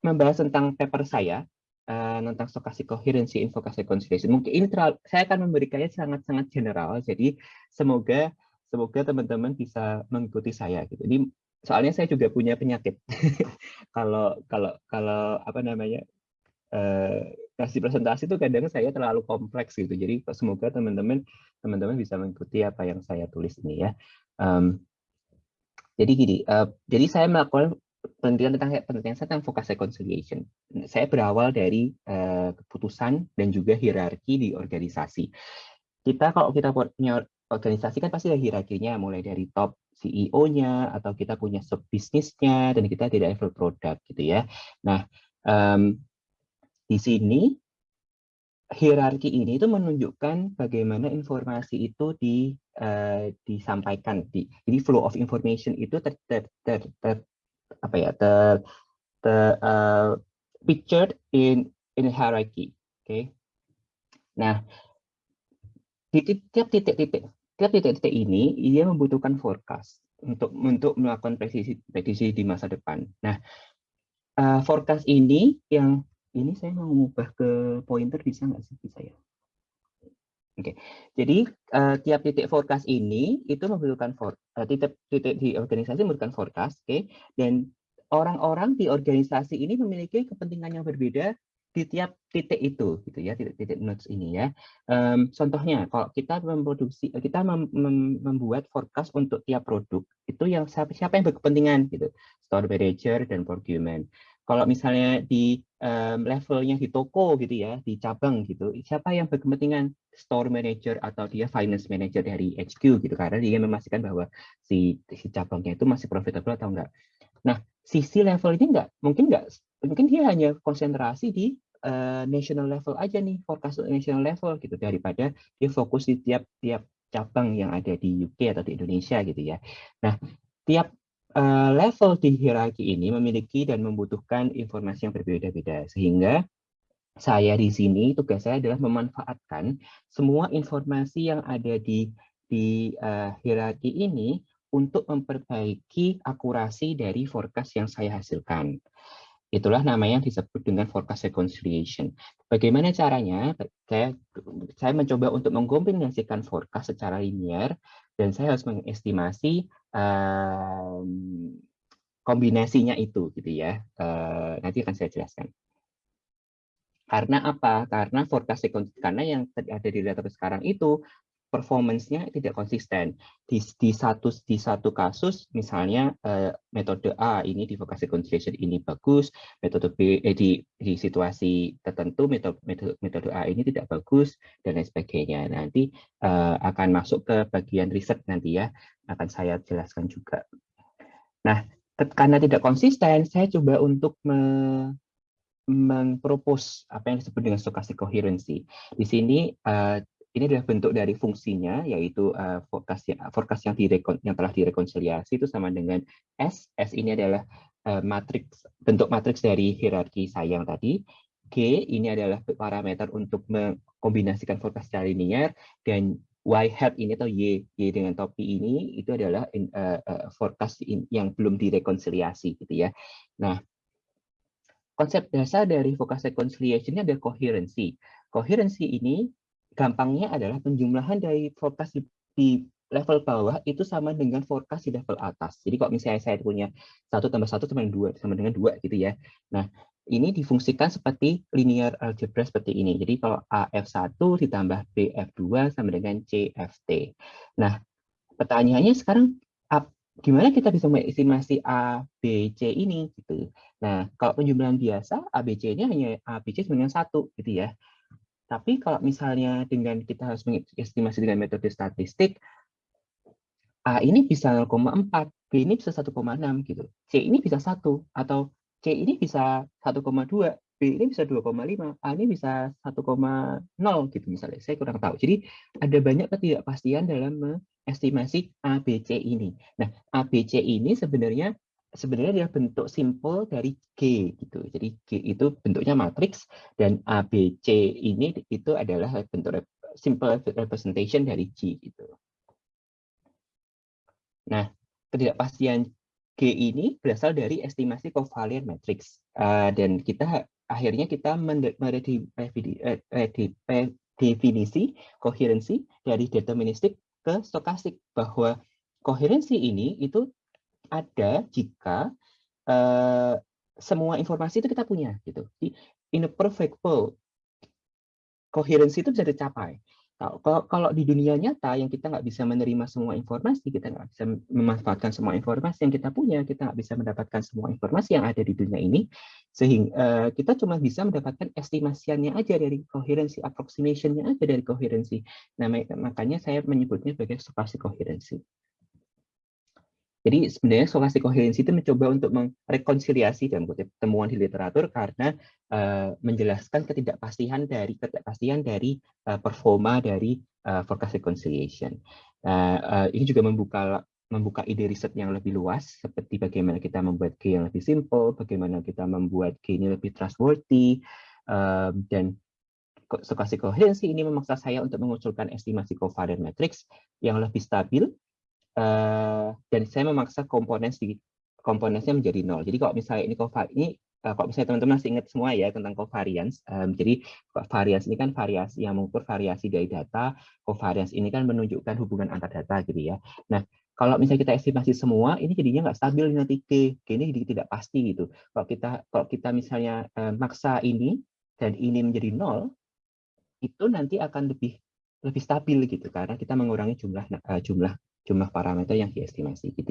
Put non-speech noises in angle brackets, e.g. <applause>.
membahas tentang paper saya uh, tentang stokastik coherency, invokasi conciliation. Mungkin ini terlalu, saya akan memberikannya sangat-sangat general. Jadi semoga semoga teman-teman bisa mengikuti saya gitu. Ini soalnya saya juga punya penyakit. <laughs> kalau kalau kalau apa namanya uh, kasih presentasi itu kadang saya terlalu kompleks gitu. Jadi semoga teman-teman teman-teman bisa mengikuti apa yang saya tulis ini ya. Um, jadi gini, uh, jadi saya melakukan penelitian tentang penelitian saya tentang focus reconciliation. Saya berawal dari uh, keputusan dan juga hierarki di organisasi. Kita kalau kita punya organisasi kan pasti ada hierarkinya, mulai dari top CEO-nya atau kita punya sub bisnisnya dan kita tidak level produk gitu ya. Nah, um, di sini hierarki ini itu menunjukkan bagaimana informasi itu di uh, disampaikan di jadi flow of information itu ter, ter, ter, ter apa ya ter, ter uh, pictured in in hierarchy oke okay? nah di tiap titik-titik tiap titik-titik ini ia membutuhkan forecast untuk untuk melakukan prediksi prediksi di masa depan nah uh, forecast ini yang ini saya mau mengubah ke pointer bisa nggak sih bisa ya Oke, okay. jadi uh, tiap titik forecast ini itu membutuhkan for, uh, titik titik di organisasi membutuhkan forecast, oke, okay? dan orang-orang di organisasi ini memiliki kepentingan yang berbeda di tiap titik itu, gitu ya, titik-titik nodes ini ya. Um, contohnya, kalau kita memproduksi, kita mem mem membuat forecast untuk tiap produk, itu yang siapa, siapa yang berkepentingan, gitu, store manager dan procurement. Kalau misalnya di um, levelnya di toko gitu ya, di cabang gitu, siapa yang berkepentingan store manager atau dia finance manager dari HQ gitu, karena dia memastikan bahwa si, si cabangnya itu masih profitable atau enggak. Nah, sisi level ini enggak, mungkin enggak, mungkin dia hanya konsentrasi di uh, national level aja nih, forecast national level gitu, daripada dia fokus di tiap-tiap cabang yang ada di UK atau di Indonesia gitu ya. Nah, tiap uh, level di hierarki ini memiliki dan membutuhkan informasi yang berbeda-beda sehingga saya di sini tugas saya adalah memanfaatkan semua informasi yang ada di di uh, hierarki ini untuk memperbaiki akurasi dari forecast yang saya hasilkan. Itulah namanya yang disebut dengan forecast reconciliation. Bagaimana caranya? Saya, saya mencoba untuk mengkombinasikan forecast secara linear dan saya harus mengestimasi um, kombinasinya itu, gitu ya. Uh, nanti akan saya jelaskan. Karena apa? Karena forecast karena yang ada di data sekarang itu performance-nya tidak konsisten. Di, di satu di satu kasus, misalnya uh, metode A ini di vokasi conciliation ini bagus, metode B eh, di, di situasi tertentu metode, metode metode A ini tidak bagus dan lain sebagainya. Nanti uh, akan masuk ke bagian riset nanti ya, akan saya jelaskan juga. Nah, karena tidak konsisten, saya coba untuk me mengpropose apa yang disebut dengan stochastic coherency. Di sini uh, ini adalah bentuk dari fungsinya yaitu uh, forecast yang forecast yang direkon yang telah direkonsiliasi itu sama dengan S. S ini adalah uh, matriks bentuk matriks dari hierarki sayang tadi. G ini adalah parameter untuk mengkombinasikan forecast secara linear dan Y hat ini atau Y, Y dengan topi ini itu adalah in, uh, uh, forecast in, yang belum direkonsiliasi gitu ya. Nah, konsep dasar dari forecast reconciliation ini adalah coherency. Coherency ini gampangnya adalah penjumlahan dari forecast di, di level bawah itu sama dengan forecast di level atas. Jadi kalau misalnya saya punya satu tambah satu sama dengan dua, sama dengan dua gitu ya. Nah, ini difungsikan seperti linear algebra seperti ini. Jadi kalau AF1 ditambah BF2 sama dengan CFT. Nah, pertanyaannya sekarang gimana kita bisa mengestimasi A, B, C ini gitu. Nah, kalau penjumlahan biasa, A, B, C-nya hanya A, B, C satu gitu ya. Tapi kalau misalnya dengan kita harus mengestimasi dengan metode statistik, A ini bisa 0,4, B ini bisa 1,6 gitu. C ini bisa 1 atau C ini bisa 1,2, B ini bisa 2,5, A ini bisa 1,0 gitu misalnya. Saya kurang tahu. Jadi ada banyak ketidakpastian dalam mengestimasi A, B, C ini. Nah, A, B, C ini sebenarnya sebenarnya dia bentuk simpel dari G gitu. Jadi G itu bentuknya matriks dan A B C ini itu adalah bentuk simple representation dari G gitu. Nah, ketidakpastian G ini berasal dari estimasi covalent matrix uh, dan kita akhirnya kita mendefinisi koherensi dari deterministik ke stokastik bahwa koherensi ini itu ada jika uh, semua informasi itu kita punya gitu. In a perfect world, koherensi itu bisa dicapai. Kalau, di dunia nyata yang kita nggak bisa menerima semua informasi, kita nggak bisa memanfaatkan semua informasi yang kita punya, kita nggak bisa mendapatkan semua informasi yang ada di dunia ini, sehingga uh, kita cuma bisa mendapatkan estimasiannya aja dari koherensi, approximation-nya aja dari koherensi. Nah, makanya saya menyebutnya sebagai stokastik koherensi. Jadi sebenarnya sokasi koherensi itu mencoba untuk merekonsiliasi dalam kutip temuan di literatur karena uh, menjelaskan ketidakpastian dari ketidakpastian dari uh, performa dari uh, forecast reconciliation. Uh, uh, ini juga membuka membuka ide riset yang lebih luas seperti bagaimana kita membuat G yang lebih simple, bagaimana kita membuat G ini lebih trustworthy uh, dan stokasi koherensi ini memaksa saya untuk mengusulkan estimasi covariant matrix yang lebih stabil Uh, dan saya memaksa komponen di komponennya menjadi nol. Jadi kalau misalnya ini ini uh, kalau misalnya teman-teman masih ingat semua ya tentang covariance, um, jadi variance ini kan variasi yang mengukur variasi dari data, covariance ini kan menunjukkan hubungan antar data gitu ya. Nah, kalau misalnya kita estimasi semua, ini jadinya nggak stabil nanti G, ini jadi tidak pasti gitu. Kalau kita kalau kita misalnya uh, maksa ini dan ini menjadi nol, itu nanti akan lebih lebih stabil gitu karena kita mengurangi jumlah uh, jumlah jumlah parameter yang diestimasi. Gitu.